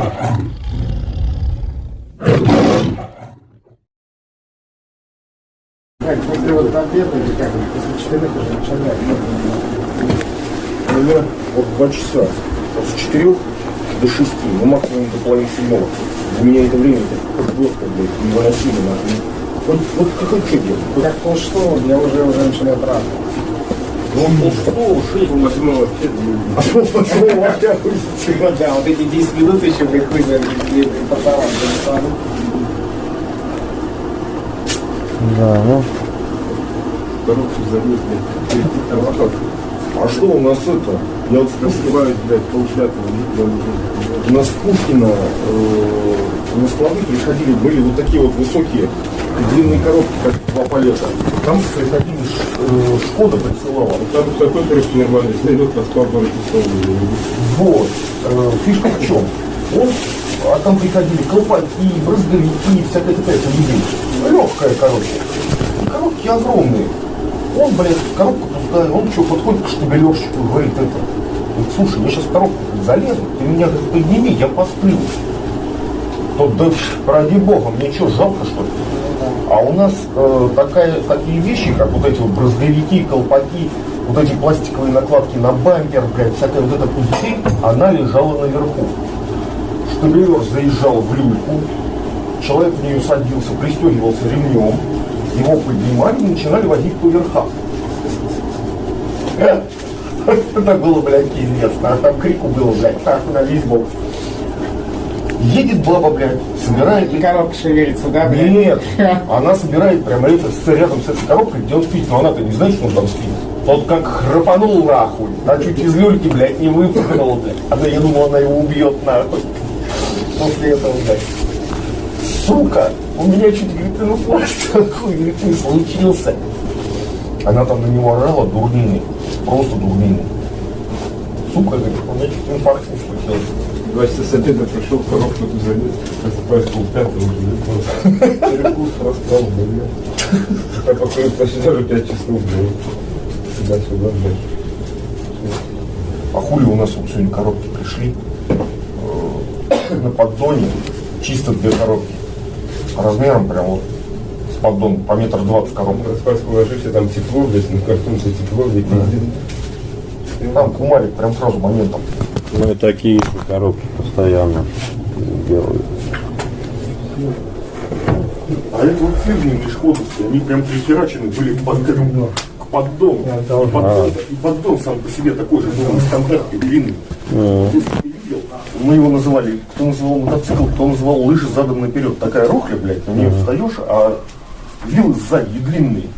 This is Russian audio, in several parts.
Так, после вот обеда или как, после четырех уже начинать. Примерно вот два часа. С четырех до шести, ну максимум до половины седьмого. Для меня это время как жестко, блядь, невыносимо. Вот, вот какой делать? Как полшестого я уже уже начинаю рано. Да, вот эти 10 минут еще приходят и репортажам Да, ну, Коробку залезли. А что у нас это? Я вот спросил, блядь, полчатого. У нас в Пушкино э, на склады приходили, были вот такие вот высокие длинные коробки, как два палета. Там приходили э, Шкода присылала. Там в такой коробке нормально, если идет на склад Вот. Э, фишка в чем? Он, а там приходили колпаки, брызговики, всякая такая фигня. Легкая, короче. Коробки огромные. Он, блядь, коробка пустая, он что, подходит к штабелерщику и говорит это. Говорит, слушай, я сейчас в коробку залезу, ты меня говорит, подними, я посплю. Тот, да ради бога, мне что, жалко что ли? А у нас э, такая, такие вещи, как вот эти вот брызговики, колпаки, вот эти пластиковые накладки на бампер, блядь, всякая вот эта пузырь, она лежала наверху. Штабелер заезжал в люльку, человек в нее садился, пристегивался ремнем, его поднимали и начинали возить по верхам. Это было, блядь, пиздец. А там крику было, блядь, так на весь бок. Едет баба, блядь, собирает... И коробка шевелится, да, блядь? Нет, она собирает прямо это рядом с этой коробкой, где он спит, но она-то не знает, что он там спит. Тот как храпанул нахуй, а чуть из люльки, блядь, не выпрыгнул, блядь. Она, я думал, она его убьет нахуй. После этого, блядь. Сука, у меня чуть, говорит, инфаркт, нахуй, говорит, не случился. Она там на него орала дурниной, просто дурниной. Сука, говорит, у меня чуть инфаркт не случился. Два часа с обеда пришел, коробку тут залез, просыпаюсь полпятого уже. Перекус рассказал, блядь. Я пока почти даже пять часов, блядь. Сюда-сюда, блядь. А хули у нас вот сегодня коробки пришли э, на поддоне, чисто две коробки. Размером прям вот с поддон по метр двадцать коробка. Спать положишься, там тепло, блядь, на картонке тепло, блядь, пиздец. Там кумарик прям сразу моментом. Мы такие же коробки постоянно делают. А это вот фирменные шкодовские, они прям прихерачены были к поддону. К поддону. И поддон, и поддон сам по себе такой же, ну, стандартный, длинный. Видел, Мы его называли, кто называл мотоцикл, кто называл лыжи задом наперед. Такая рухля, блядь, на нее встаешь, а вилы сзади и длинные.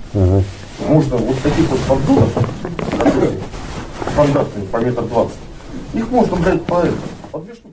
Можно вот таких вот поддонов, которые стандартные, по метр двадцать, их можно, блядь, по, штуки.